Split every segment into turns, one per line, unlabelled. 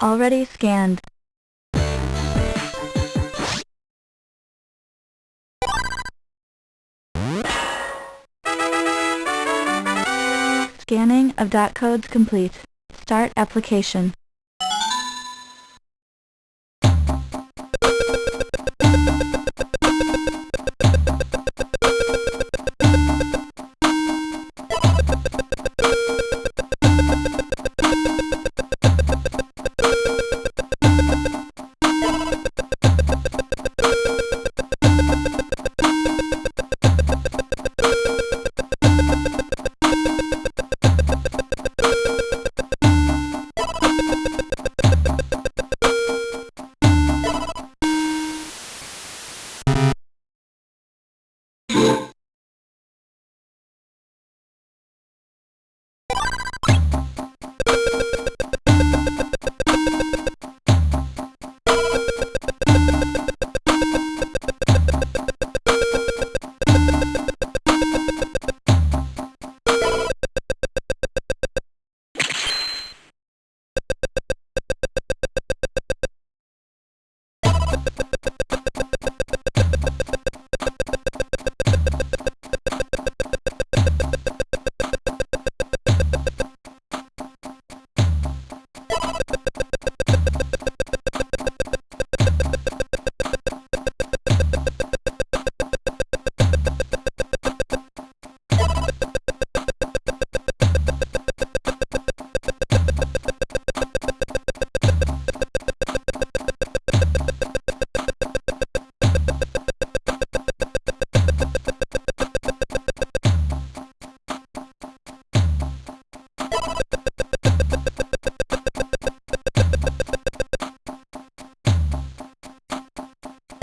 Already scanned. Scanning of dot codes complete. Start application. Thank you.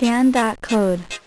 Scan dot code.